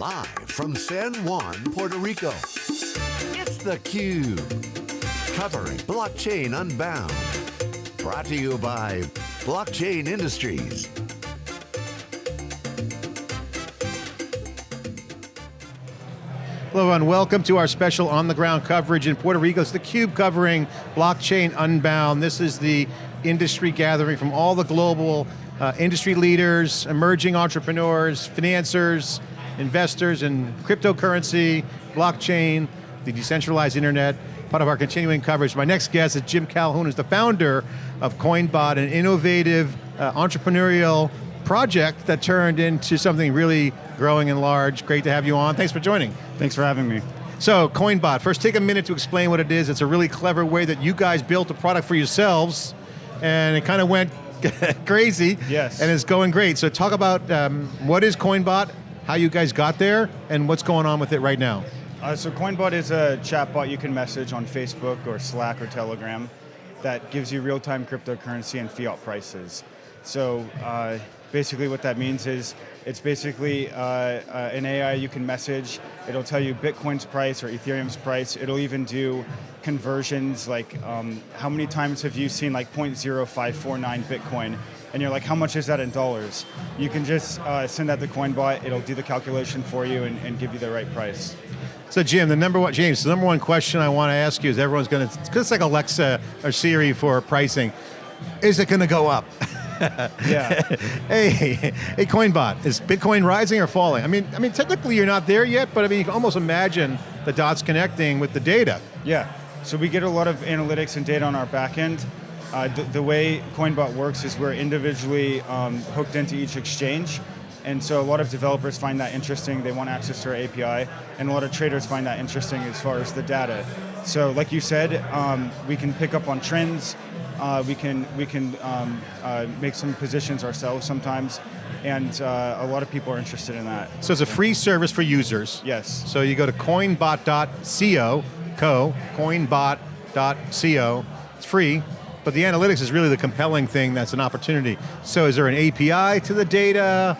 Live from San Juan, Puerto Rico, it's theCUBE. Covering Blockchain Unbound. Brought to you by Blockchain Industries. Hello everyone, welcome to our special on-the-ground coverage in Puerto Rico. It's theCUBE covering Blockchain Unbound. This is the industry gathering from all the global uh, industry leaders, emerging entrepreneurs, financiers, investors in cryptocurrency, blockchain, the decentralized internet, part of our continuing coverage. My next guest is Jim Calhoun, who's the founder of CoinBot, an innovative uh, entrepreneurial project that turned into something really growing and large. Great to have you on, thanks for joining. Thanks for having me. So, CoinBot, first take a minute to explain what it is. It's a really clever way that you guys built a product for yourselves, and it kind of went crazy. Yes. And it's going great. So talk about um, what is CoinBot, how you guys got there, and what's going on with it right now. Uh, so CoinBot is a chatbot you can message on Facebook or Slack or Telegram that gives you real-time cryptocurrency and fiat prices. So uh, basically what that means is it's basically uh, uh, an AI you can message. It'll tell you Bitcoin's price or Ethereum's price. It'll even do conversions like um, how many times have you seen like 0.0549 Bitcoin and you're like, how much is that in dollars? You can just uh, send that to CoinBot, it'll do the calculation for you and, and, give you the right price. So Jim, the number one, James, the number one question I want to ask you is everyone's going to, it's like Alexa or Siri for pricing, is it going to go up? yeah. hey, hey, CoinBot, is Bitcoin rising or falling? I mean, I mean, technically you're not there yet, but I mean, you can almost imagine the dots connecting with the data. Yeah, so we get a lot of analytics and data on our back end. Uh, the, the, way CoinBot works is we're individually um, hooked into each exchange, and so a lot of developers find that interesting, they want access to our API, and a lot of traders find that interesting as far as the data. So like you said, um, we can pick up on trends, uh, we can, we can um, uh, make some positions ourselves sometimes, and uh, a lot of people are interested in that. So it's a free service for users. Yes. So you go to coinbot.co, co, coinbot.co, it's free, but the analytics is really the compelling thing that's an opportunity. So is there an API to the data?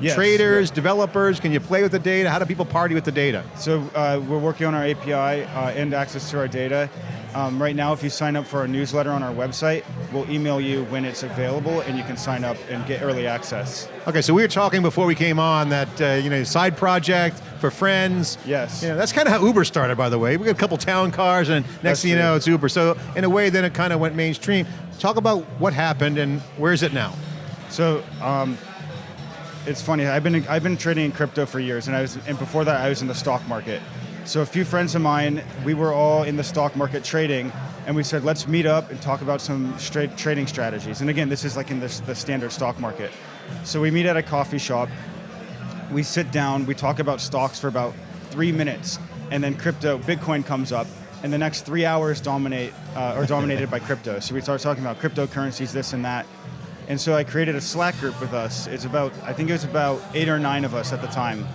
Yes, Traders, developers, can you play with the data? How do people party with the data? So uh, we're working on our API uh, and access to our data. Um, right now, if you sign up for our newsletter on our website, we'll email you when it's available and you can sign up and get early access. Okay, so we were talking before we came on that, uh, you know, side project for friends. Yes. You know, that's kind of how Uber started, by the way. We got a couple town cars and next that's thing you know, it's Uber. So in a way, then it kind of went mainstream. Talk about what happened and where is it now? So, um, it's funny, I've been, I've been trading in crypto for years and, I was, and before that I was in the stock market. So a few friends of mine, we were all in the stock market trading, and we said, let's meet up and talk about some straight trading strategies. And again, this is like in this, the standard stock market. So we meet at a coffee shop, we sit down, we talk about stocks for about three minutes, and then crypto, Bitcoin comes up, and the next three hours dominate, uh, are dominated by crypto. So we start talking about cryptocurrencies, this and that. And so I created a Slack group with us. It's about, I think it was about eight or nine of us at the time.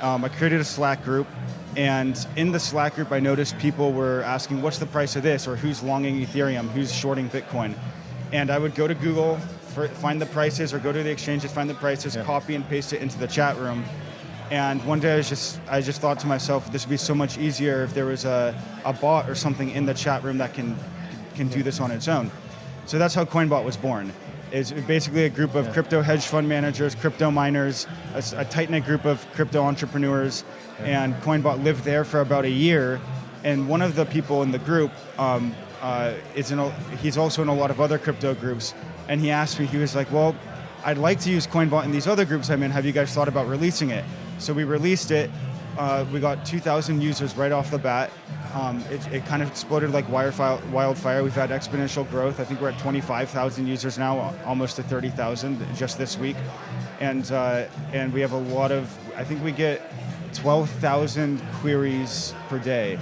Um, I created a Slack group, and in the Slack group, I noticed people were asking, what's the price of this? Or who's longing Ethereum? Who's shorting Bitcoin? And I would go to Google, find the prices, or go to the exchanges, find the prices, yeah. copy and paste it into the chat room. And one day I was just, I just thought to myself, this would be so much easier if there was a, a bot or something in the chat room that can, can do this on its own. So that's how CoinBot was born. It's basically a group of crypto hedge fund managers, crypto miners, a, a tight-knit group of crypto entrepreneurs and Coinbot lived there for about a year. And one of the people in the group um, uh, is in a, he's also in a lot of other crypto groups. And he asked me, he was like, well, I'd like to use Coinbot in these other groups I'm in. Have you guys thought about releasing it? So we released it. Uh, we got 2,000 users right off the bat. Um, it, it, kind of exploded like wildfire. We've had exponential growth. I think we're at 25,000 users now, almost to 30,000 just this week. And, uh, and we have a lot of, I think we get 12,000 queries per day,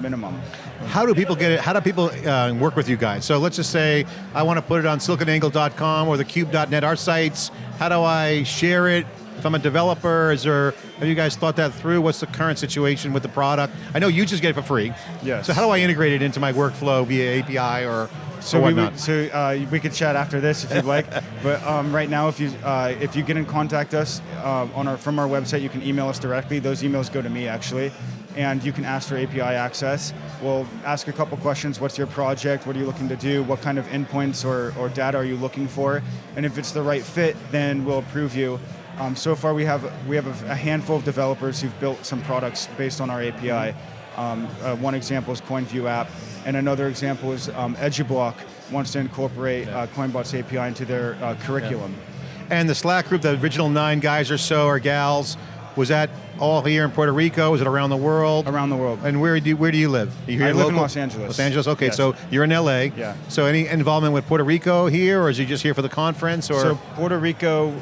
minimum. How do people get it, how do people uh, work with you guys? So let's just say I want to put it on siliconangle.com or thecube.net, our sites. How do I share it? If I'm a developer, is there, have you guys thought that through? What's the current situation with the product? I know you just get it for free. Yes. So how do I integrate it into my workflow via API or So we whatnot. would, so uh, we could chat after this if you'd like. but um, right now, if you uh, if you get in contact us um, on our from our website, you can email us directly. Those emails go to me actually, and you can ask for API access. We'll ask a couple questions. What's your project? What are you looking to do? What kind of endpoints or, or data are you looking for? And if it's the right fit, then we'll approve you. Um, so far, we have we have a, a handful of developers who've built some products based on our API. Um, uh, one example is CoinView app, and another example is um, EduBlock wants to incorporate uh, Coinbot's API into their uh, curriculum. And the Slack group, the original nine guys or so, or gals, was that all here in Puerto Rico? Was it around the world? Around the world. And where do you, where do you live? Are you here I live in? Los Angeles. Los Angeles. Okay, Yes. so you're in LA. Yeah. So any involvement with Puerto Rico here, or is he just here for the conference? Or So Puerto Rico,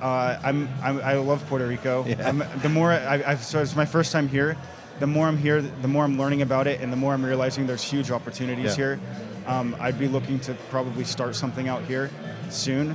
uh, I'm, I'm I love Puerto Rico. Yeah. The more I, I've, so it's my first time here. The more I'm here, the more I'm learning about it, and the more I'm realizing there's huge opportunities Yeah. here. Um, I'd be looking to probably start something out here soon.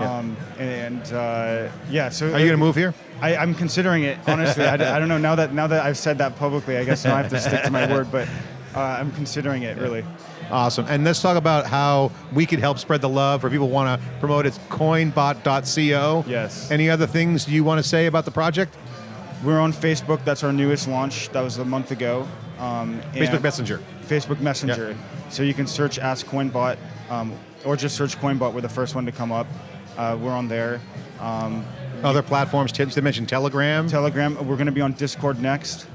Yeah. Um, and uh, yeah, so are you going to move here? I, I'm considering it honestly. I, I don't know now that now that I've said that publicly. I guess now I have to stick to my word, but uh, I'm considering it really. Awesome. And let's talk about how we could help spread the love, or people want to promote it. It's coinbot.co. Yes. Any other things you want to say about the project? We're on Facebook. That's our newest launch. That was a month ago. Um, Facebook Messenger. Facebook Messenger. So you can search Ask Coinbot, um, or just search Coinbot. We're the first one to come up. Uh, we're on there. Um, Other platforms. They mentioned Telegram. Telegram. We're going to be on Discord next.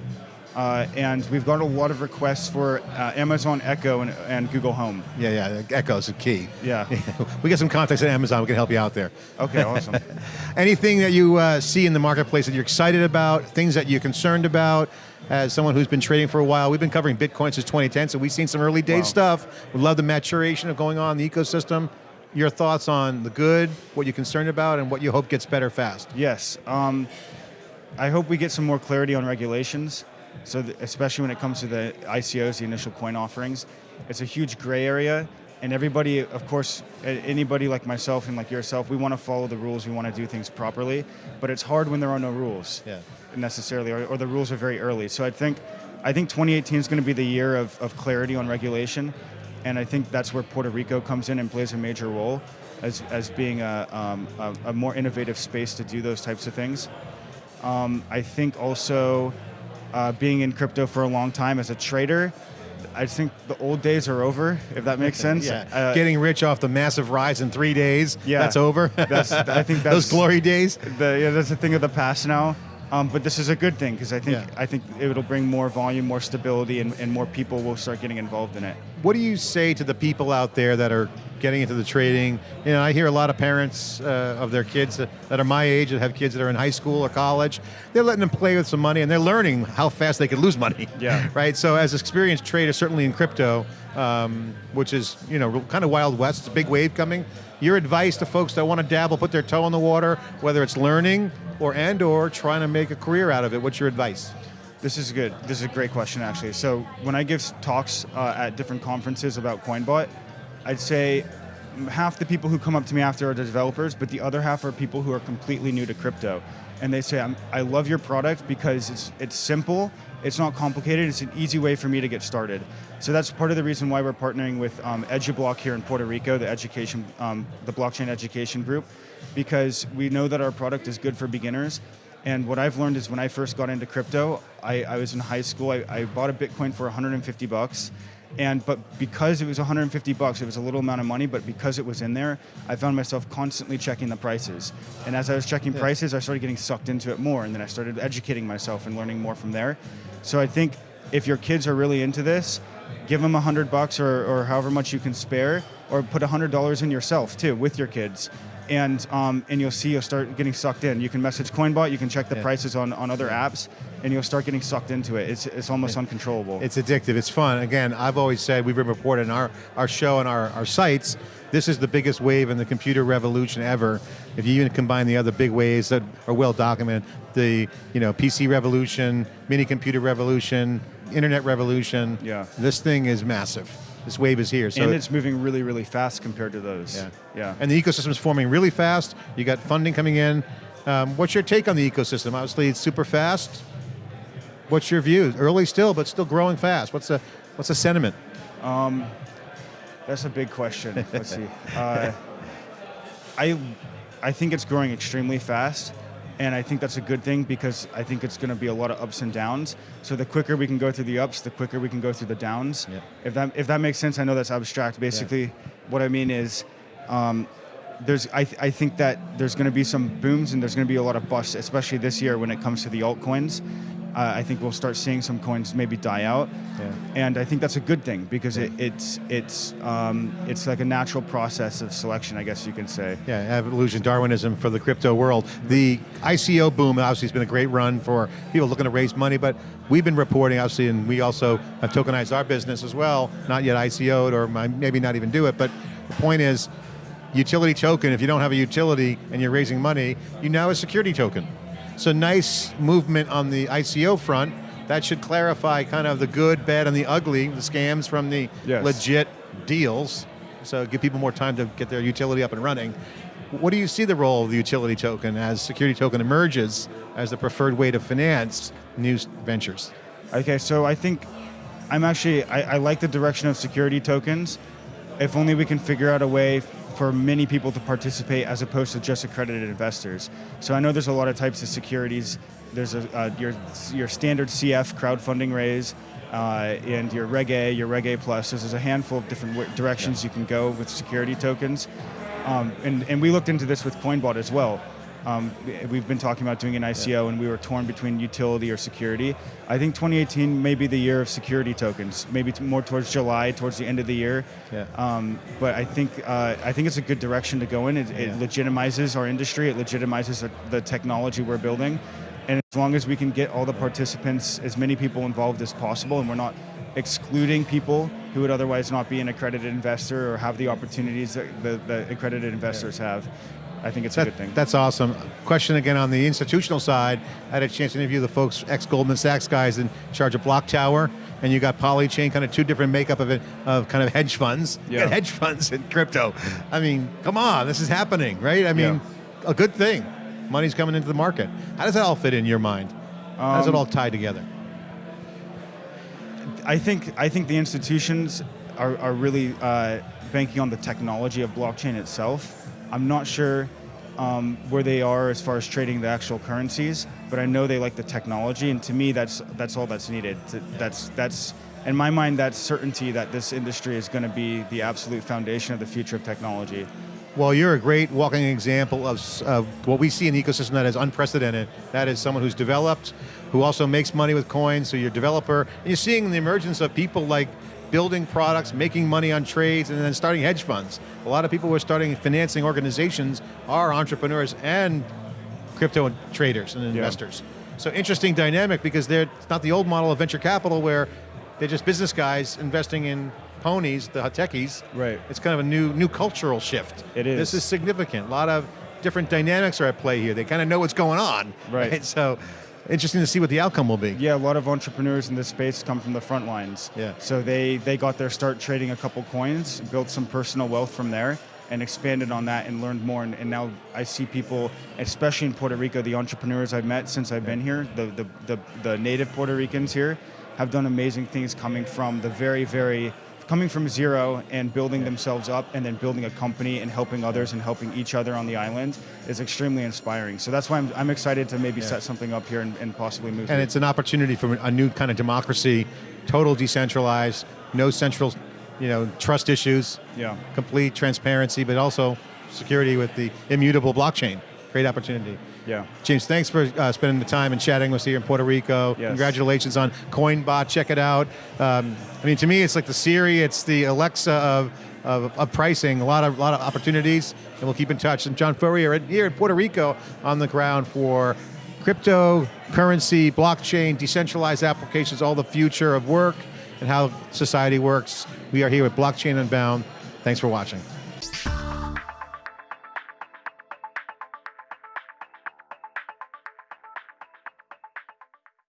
Uh, and we've got a lot of requests for uh, Amazon Echo and, and Google Home. yeah, yeah. Echo's a key. Yeah. we get some contacts at Amazon. We can help you out there. Okay, awesome. Anything that you uh, see in the marketplace that you're excited about, things that you're concerned about, as someone who's been trading for a while, we've been covering Bitcoin since 2010, so we've seen some early day Wow. stuff. We love the maturation of going on in the ecosystem. Your thoughts on the good, what you're concerned about, and what you hope gets better fast. Yes. Um, I hope we get some more clarity on regulations. So, th- especially when it comes to the ICOs, the initial coin offerings, it's a huge gray area. And everybody, of course, anybody like myself and like yourself, we want to follow the rules. We want to do things properly. But it's hard when there are no rules Yeah. necessarily, or, or the rules are very early. So I think, I think 2018 is going to be the year of, of clarity on regulation, and I think that's where Puerto Rico comes in and plays a major role, as, as being a, um, a, a more innovative space to do those types of things. Um, I think also uh, being in crypto for a long time as a trader, I think the old days are over, if that makes sense. Yeah. Uh, Getting rich off the massive rise in three days, Yeah. that's over. That's- I think Those glory days. the, yeah, that's a thing of the past now. Um, but this is a good thing because I think Yeah. I think it'll bring more volume, more stability, and, and more people will start getting involved in it. What do you say to the people out there that are getting into the trading? You know, I hear a lot of parents uh, of their kids that, that are my age that have kids that are in high school or college. They're letting them play with some money and they're learning how fast they can lose money. Yeah. right. So, as experienced traders, certainly in crypto, um, which is you know kind of wild west, it's a big wave coming. Your advice to folks that want to dabble, put their toe in the water, whether it's learning or and or trying to make a career out of it. What's your advice? This is good. This is a great question, actually. So when I give talks uh, at different conferences about CoinBot, I'd say half the people who come up to me after are the developers, but the other half are people who are completely new to crypto, and they say, "I love your product because it's it's simple, it's not complicated, it's an easy way for me to get started." So that's part of the reason why we're partnering with um, EduBlock here in Puerto Rico, the education, um, the blockchain education group, because we know that our product is good for beginners. And what I've learned is when I first got into crypto, I, I was in high school. I, I bought a Bitcoin for 150 bucks, and but because it was 150 bucks, it was a little amount of money. But because it was in there, I found myself constantly checking the prices. And as I was checking prices, I started getting sucked into it more, and then I started educating myself and learning more from there. So I think if your kids are really into this, give them a hundred bucks or, or however much you can spare, or put a hundred dollars in yourself too with your kids, and um, and you'll see you'll start getting sucked in. You can message Coinbot, you can check the Yeah. prices on, on other apps, and you'll start getting sucked into it. It's it's almost uncontrollable. It's addictive. It's fun. Again, I've always said we've been reporting our our show and our, our sites. This is the biggest wave in the computer revolution ever. If you even combine the other big waves that are well documented, the you know PC revolution, mini computer revolution, internet revolution. Yeah. This thing is massive. This wave is here. So and it's moving really really fast compared to those. yeah. yeah. And the ecosystem is forming really fast. You got funding coming in. Um, what's your take on the ecosystem? Obviously, it's super fast. What's your view? Early still, but still growing fast. What's the what's the sentiment? That's a big question. Let's see. Uh, I, I think it's growing extremely fast, and I think that's a good thing because I think it's going to be a lot of ups and downs. So the quicker we can go through the ups, the quicker we can go through the downs. Yeah. If that if that makes sense, I know that's abstract. Basically, what I mean is. Um, there's, I, th- I think that there's going to be some booms and there's going to be a lot of busts, especially this year when it comes to the altcoins. Uh, I think we'll start seeing some coins maybe die out, Yeah. and I think that's a good thing because it, it's it's um, it's like a natural process of selection, I guess you can say. Yeah, evolution, Darwinism for the crypto world. The ICO boom obviously has been a great run for people looking to raise money, but we've been reporting obviously, and we also have tokenized our business as well, not yet ICO'd or maybe not even do it, but the point is, utility token, if you don't have a utility and you're raising money, you now have a security token. So nice movement on the ICO front. That should clarify kind of the good, bad, and the ugly, the scams from the Yes. legit deals. So give people more time to get their utility up and running. What do you see the role of the utility token as security token emerges as the preferred way to finance new ventures? Okay, so I think I'm actually I, I like the direction of security tokens. If only we can figure out a way for many people to participate as opposed to just accredited investors. So I know there's a lot of types of securities. There's a, uh, your your standard CF crowdfunding raise. Uh, and your Reg A, your Reg A Plus. So there's a handful of different directions you can go with security tokens. Um, and, and we looked into this with Coinbot as well. Um, we've been talking about doing an ICO, and we were torn between utility or security. I think 2018 may be the year of security tokens, maybe more towards July, towards the end of the year. Yeah. Um, but I think uh, I think it's a good direction to go in. It, it Yeah. legitimizes our industry. It legitimizes the, technology we're building, and as long as we can get all the participants, as many people involved as possible, and we're not excluding people who would otherwise not be an accredited investor or have the opportunities that the, the accredited investors have. I think it's a good thing. That's awesome. Question again on the institutional side. I had a chance to interview the folks, ex Goldman Sachs guys in charge of BlockTower, and you got Polychain, kind of two different makeup of it, of kind of hedge funds. Yeah. hedge funds in crypto. I mean, come on, this is happening, right? I mean, a good thing. Money's coming into the market. How does that all fit in your mind? How does it Um, all tie together? I think I think the institutions are, are really uh, banking on the technology of blockchain itself. I'm not sure um, where they are as far as trading the actual currencies, but I know they like the technology, and to me, that's that's all that's needed. To, that's that's in my mind, that's certainty that this industry is going to be the absolute foundation of the future of technology. Well, you're a great walking example of, of what we see in the ecosystem that is unprecedented. That is someone who's developed, who also makes money with coins, so you're a developer. And you're seeing the emergence of people like building products, making money on trades, and then starting hedge funds. A lot of people who are starting financing organizations are entrepreneurs and crypto traders and investors. So interesting dynamic because they're it's not the old model of venture capital where they're just business guys investing in ponies, the techies. Right. It's kind of a new new cultural shift. It is. This is significant. A lot of different dynamics are at play here. They kind of know what's going on. Right. So interesting to see what the outcome will be. Yeah, a lot of entrepreneurs in this space come from the front lines. Yeah. So they they got their start trading a couple coins, built some personal wealth from there, and expanded on that and learned more. And, and now I see people, especially in Puerto Rico, the entrepreneurs I've met since I've been here, the, the the the native Puerto Ricans here, have done amazing things coming from the very very coming from zero and building themselves up and then building a company and helping others and helping each other on the island is extremely inspiring. So that's why I'm, I'm excited to maybe set something up here and, and possibly move. And it's an opportunity for a new kind of democracy, total decentralized, no central, you know, trust issues, Yeah. complete transparency, but also security with the immutable blockchain. Great opportunity. Yeah. James, thanks for uh, spending the time and chatting with us here in Puerto Rico. Yes. Congratulations on Coinbot. Check it out. Um, I mean, to me, it's like the Siri, it's the Alexa of, of, of pricing. A lot of lot of opportunities, and we'll keep in touch. And John Furrier here in Puerto Rico on the ground for cryptocurrency, blockchain, decentralized applications, all the future of work and how society works. We are here with Blockchain Unbound. Thanks for watching.